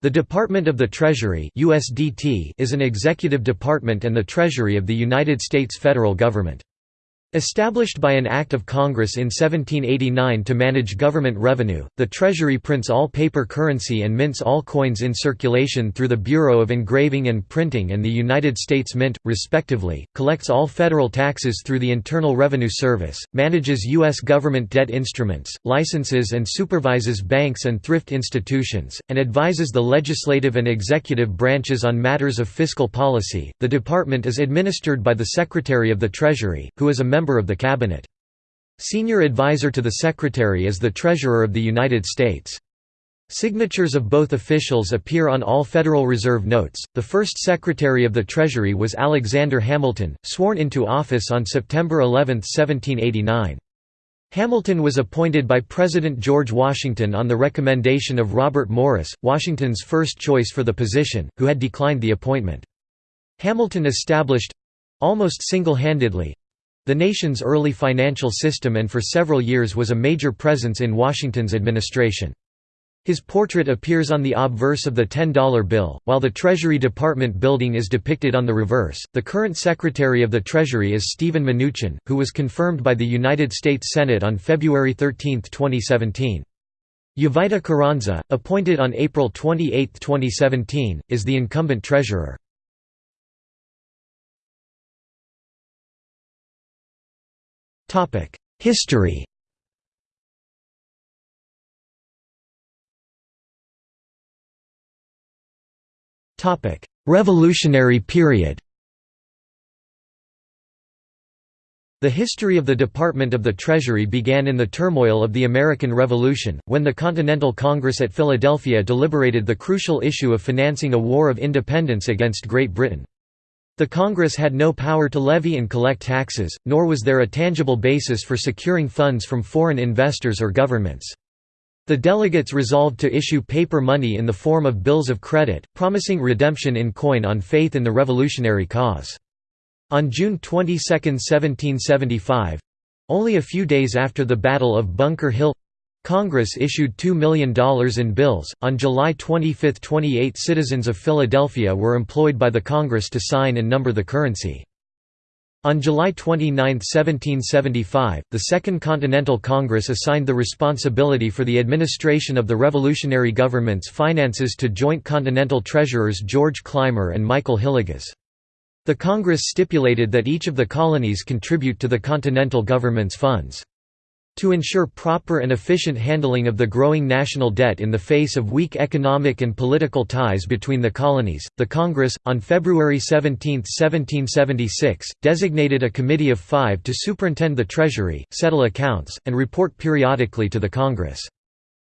The Department of the Treasury USDT is an executive department and the Treasury of the United States federal government. Established by an Act of Congress in 1789 to manage government revenue, the Treasury prints all paper currency and mints all coins in circulation through the Bureau of Engraving and Printing and the United States Mint, respectively, collects all federal taxes through the Internal Revenue Service, manages U.S. government debt instruments, licenses and supervises banks and thrift institutions, and advises the legislative and executive branches on matters of fiscal policy. The department is administered by the Secretary of the Treasury, who is a member of the Cabinet. Senior advisor to the Secretary is the Treasurer of the United States. Signatures of both officials appear on all Federal Reserve notes. The first Secretary of the Treasury was Alexander Hamilton, sworn into office on September 11, 1789. Hamilton was appointed by President George Washington on the recommendation of Robert Morris, Washington's first choice for the position, who had declined the appointment. Hamilton established—almost single-handedly, the nation's early financial system and for several years was a major presence in Washington's administration. His portrait appears on the obverse of the $10 bill, while the Treasury Department building is depicted on the reverse. The current Secretary of the Treasury is Stephen Mnuchin, who was confirmed by the United States Senate on February 13, 2017. Jovita Carranza, appointed on April 28, 2017, is the incumbent treasurer. History. Revolutionary period. The history of the Department of the Treasury began in the turmoil of the American Revolution, when the Continental Congress at Philadelphia deliberated the crucial issue of financing a war of independence against Great Britain. The Congress had no power to levy and collect taxes, nor was there a tangible basis for securing funds from foreign investors or governments. The delegates resolved to issue paper money in the form of bills of credit, promising redemption in coin on faith in the revolutionary cause. On June 22, 1775—only a few days after the Battle of Bunker Hill Congress issued $2 million in bills. On July 25, 28 citizens of Philadelphia were employed by the Congress to sign and number the currency. On July 29, 1775, the Second Continental Congress assigned the responsibility for the administration of the revolutionary government's finances to joint continental treasurers George Clymer and Michael Hillegas. The Congress stipulated that each of the colonies contribute to the continental government's funds. To ensure proper and efficient handling of the growing national debt in the face of weak economic and political ties between the colonies, the Congress, on February 17, 1776, designated a committee of five to superintend the Treasury, settle accounts, and report periodically to the Congress.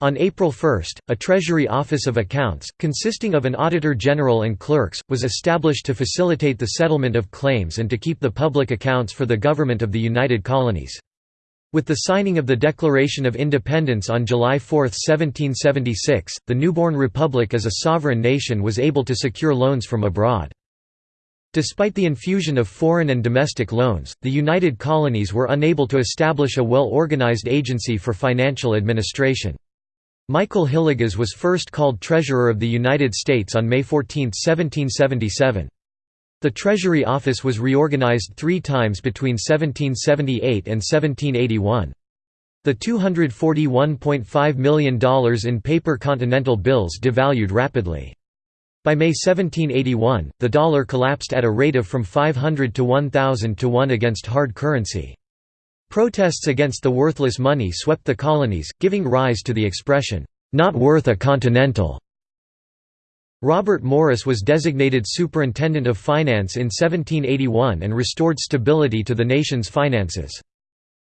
On April 1, a Treasury Office of Accounts, consisting of an Auditor General and clerks, was established to facilitate the settlement of claims and to keep the public accounts for the government of the United Colonies. With the signing of the Declaration of Independence on July 4, 1776, the newborn republic as a sovereign nation was able to secure loans from abroad. Despite the infusion of foreign and domestic loans, the United Colonies were unable to establish a well-organized agency for financial administration. Michael Hillegas was first called Treasurer of the United States on May 14, 1777. The Treasury Office was reorganized three times between 1778 and 1781. The $241.5 million in paper continental bills devalued rapidly. By May 1781, the dollar collapsed at a rate of from 500 to 1,000 to 1 against hard currency. Protests against the worthless money swept the colonies, giving rise to the expression, "'not worth a continental' Robert Morris was designated Superintendent of Finance in 1781 and restored stability to the nation's finances.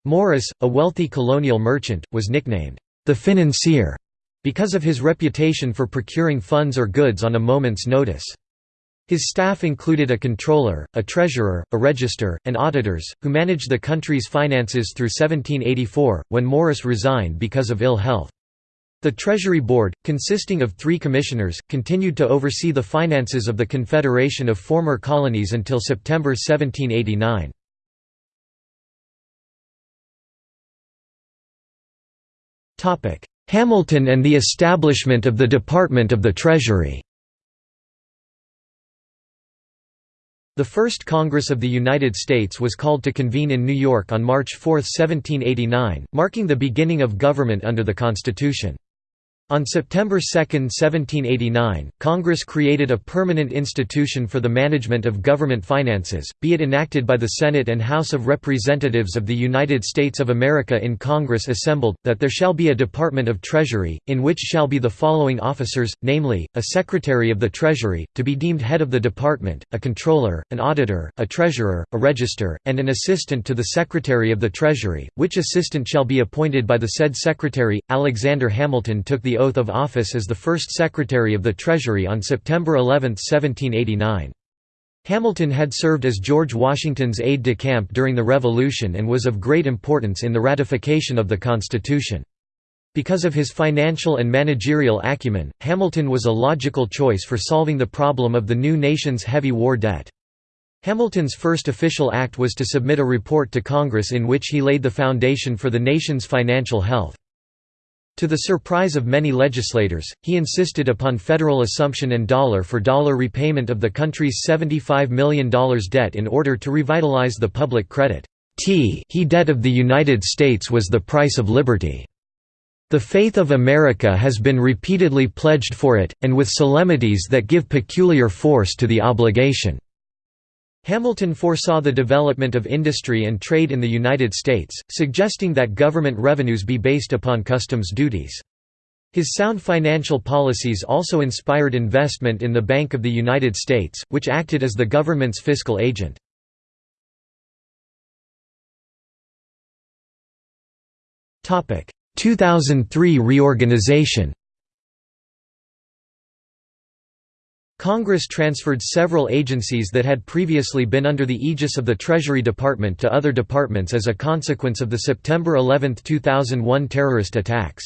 Morris, a wealthy colonial merchant, was nicknamed, "...the financier", because of his reputation for procuring funds or goods on a moment's notice. His staff included a controller, a treasurer, a register, and auditors, who managed the country's finances through 1784, when Morris resigned because of ill health. The Treasury Board, consisting of three commissioners, continued to oversee the finances of the Confederation of former colonies until September 1789. Hamilton and the establishment of the Department of the Treasury The First Congress of the United States was called to convene in New York on March 4, 1789, marking the beginning of government under the Constitution. On September 2, 1789, Congress created a permanent institution for the management of government finances, be it enacted by the Senate and House of Representatives of the United States of America in Congress assembled, that there shall be a Department of Treasury, in which shall be the following officers, namely, a Secretary of the Treasury, to be deemed head of the department, a Controller, an Auditor, a Treasurer, a Register, and an Assistant to the Secretary of the Treasury, which assistant shall be appointed by the said Secretary. Alexander Hamilton took the oath of office as the first Secretary of the Treasury on September 11, 1789. Hamilton had served as George Washington's aide-de-camp during the Revolution and was of great importance in the ratification of the Constitution. Because of his financial and managerial acumen, Hamilton was a logical choice for solving the problem of the new nation's heavy war debt. Hamilton's first official act was to submit a report to Congress in which he laid the foundation for the nation's financial health. To the surprise of many legislators, he insisted upon federal assumption and dollar-for-dollar -dollar repayment of the country's $75 million debt in order to revitalize the public credit. T he debt of the United States was the price of liberty. The faith of America has been repeatedly pledged for it, and with solemnities that give peculiar force to the obligation. Hamilton foresaw the development of industry and trade in the United States, suggesting that government revenues be based upon customs duties. His sound financial policies also inspired investment in the Bank of the United States, which acted as the government's fiscal agent. Topic: 2003 reorganization. Congress transferred several agencies that had previously been under the aegis of the Treasury Department to other departments as a consequence of the September 11, 2001 terrorist attacks.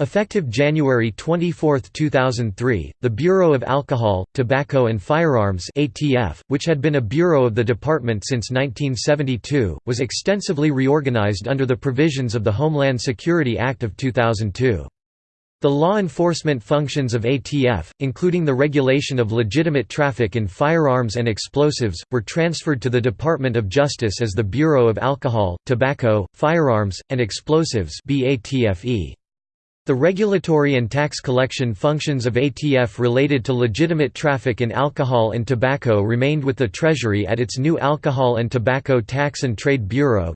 Effective January 24, 2003, the Bureau of Alcohol, Tobacco and Firearms ATF, which had been a bureau of the department since 1972, was extensively reorganized under the provisions of the Homeland Security Act of 2002. The law enforcement functions of ATF, including the regulation of legitimate traffic in firearms and explosives, were transferred to the Department of Justice as the Bureau of Alcohol, Tobacco, Firearms, and Explosives The regulatory and tax collection functions of ATF related to legitimate traffic in alcohol and tobacco remained with the Treasury at its new Alcohol and Tobacco Tax and Trade Bureau.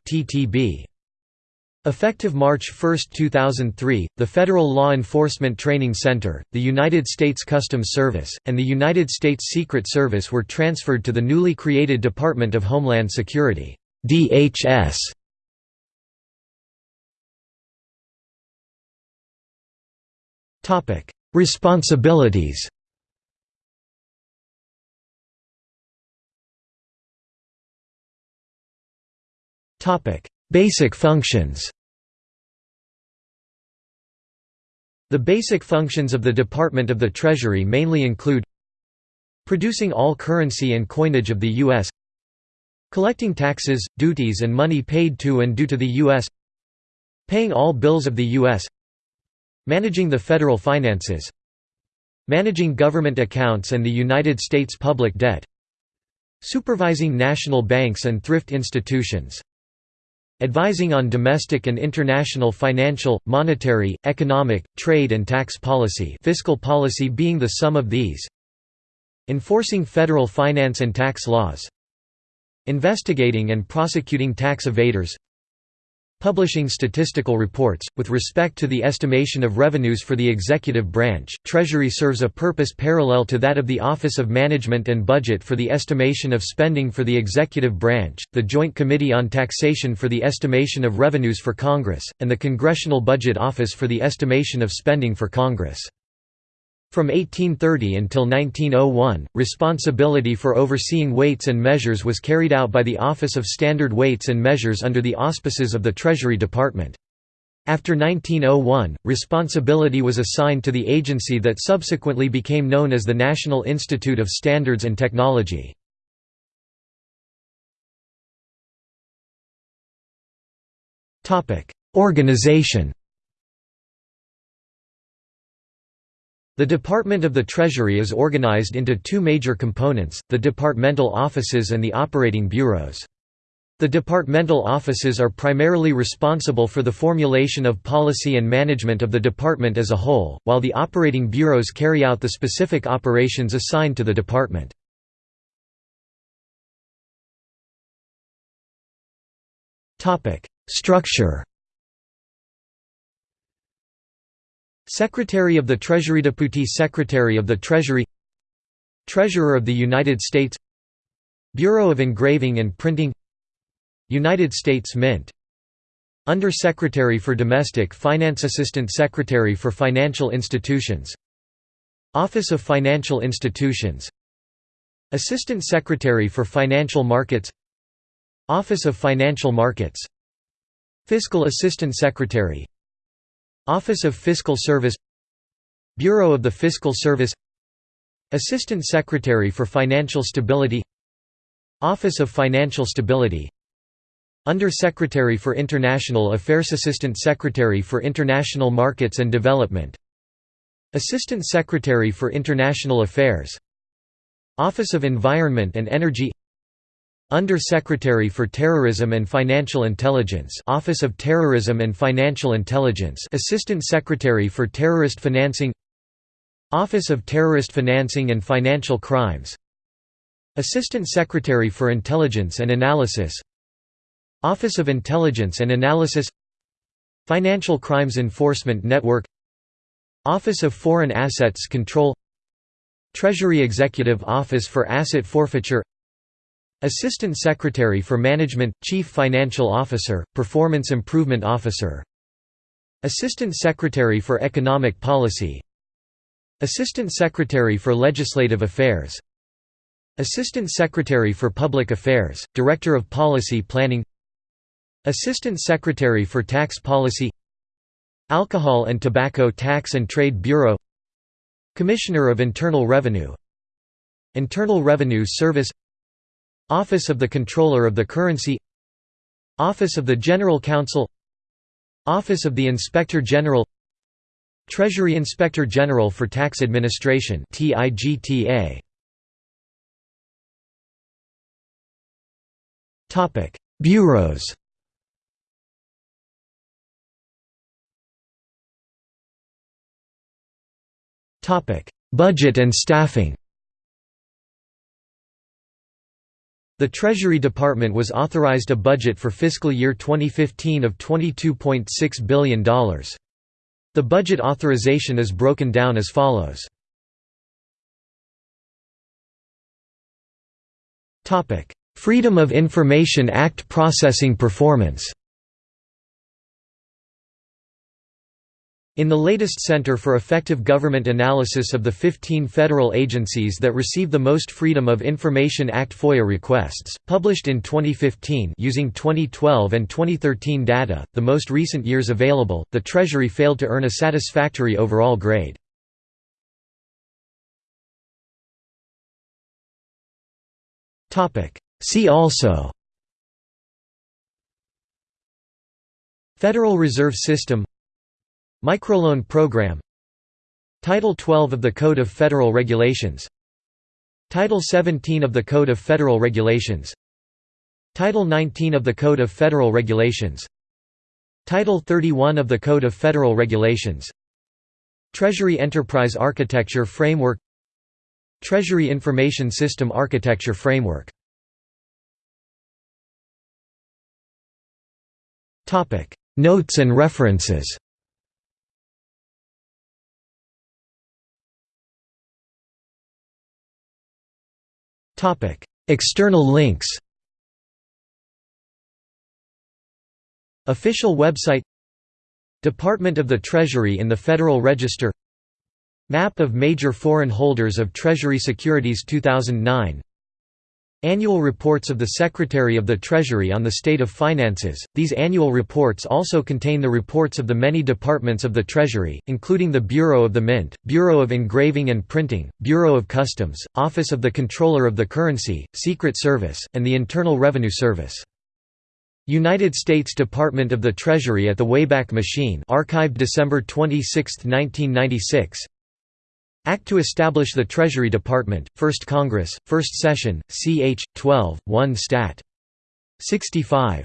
Effective March 1, 2003, the Federal Law Enforcement Training Center, the United States Customs Service, and the United States Secret Service were transferred to the newly created Department of Homeland Security DHS. Topic: Responsibilities Basic functions The basic functions of the Department of the Treasury mainly include producing all currency and coinage of the U.S. collecting taxes, duties and money paid to and due to the U.S. paying all bills of the U.S. managing the federal finances managing government accounts and the United States public debt supervising national banks and thrift institutions advising on domestic and international financial, monetary, economic, trade and tax policy fiscal policy being the sum of these. Enforcing federal finance and tax laws. Investigating and prosecuting tax evaders Publishing statistical reports. With respect to the estimation of revenues for the executive branch, Treasury serves a purpose parallel to that of the Office of Management and Budget for the estimation of spending for the executive branch, the Joint Committee on Taxation for the estimation of revenues for Congress, and the Congressional Budget Office for the estimation of spending for Congress. From 1830 until 1901, responsibility for overseeing weights and measures was carried out by the Office of Standard Weights and Measures under the auspices of the Treasury Department. After 1901, responsibility was assigned to the agency that subsequently became known as the National Institute of Standards and Technology. Organization The Department of the Treasury is organized into two major components, the departmental offices and the operating bureaus. The departmental offices are primarily responsible for the formulation of policy and management of the department as a whole, while the operating bureaus carry out the specific operations assigned to the department. Structure Secretary of the Treasury Deputy Secretary of the Treasury Treasurer of the United States Bureau of Engraving and Printing United States Mint Under Secretary for Domestic Finance Assistant Secretary for Financial Institutions Office of Financial Institutions Assistant Secretary for Financial Markets Office of Financial Markets Fiscal Assistant Secretary Office of Fiscal Service Bureau of the Fiscal Service Assistant Secretary for Financial Stability Office of Financial Stability Under Secretary for International Affairs Assistant Secretary for International Markets and Development Assistant Secretary for International Affairs Office of Environment and Energy under Secretary for Terrorism and Financial Intelligence Office of Terrorism and Financial Intelligence Assistant Secretary for Terrorist Financing Office of Terrorist Financing and Financial Crimes Assistant Secretary for Intelligence and Analysis Office of Intelligence and Analysis Financial Crimes Enforcement Network Office of Foreign Assets Control Treasury Executive Office for Asset Forfeiture Assistant Secretary for Management, Chief Financial Officer, Performance Improvement Officer. Assistant Secretary for Economic Policy. Assistant Secretary for Legislative Affairs. Assistant Secretary for Public Affairs, Director of Policy Planning. Assistant Secretary for Tax Policy. Alcohol and Tobacco Tax and Trade Bureau. Commissioner of Internal Revenue. Internal Revenue Service Office of the Comptroller of the Currency. Office of the General Counsel. Office of the Inspector General. Treasury Inspector General for Tax Administration Topic Bureaus. Topic Budget and staffing The Treasury Department was authorized a budget for fiscal year 2015 of $22.6 billion. The budget authorization is broken down as follows. Freedom of Information Act processing performance In the latest Center for Effective Government analysis of the 15 federal agencies that receive the most Freedom of Information Act FOIA requests, published in 2015 using 2012 and 2013 data, the most recent years available, the Treasury failed to earn a satisfactory overall grade. See also Federal Reserve System Microloan Program. Title 12 of the Code of Federal Regulations. Title 17 of the Code of Federal Regulations. Title 19 of the Code of Federal Regulations. Title 31 of the Code of Federal Regulations. Treasury Enterprise Architecture Framework. Treasury Information System Architecture Framework. Notes and references Topic: External links. Official website Department of the Treasury in the Federal Register Map of major foreign holders of Treasury securities 2009 Annual reports of the Secretary of the Treasury on the state of finances. These annual reports also contain the reports of the many departments of the Treasury, including the Bureau of the Mint, Bureau of Engraving and Printing, Bureau of Customs, Office of the Comptroller of the Currency, Secret Service, and the Internal Revenue Service. United States Department of the Treasury at the Wayback Machine archived December 26, 1996 Act to establish the Treasury Department, 1st Congress, 1st Session, ch. 12, 1 Stat. 65.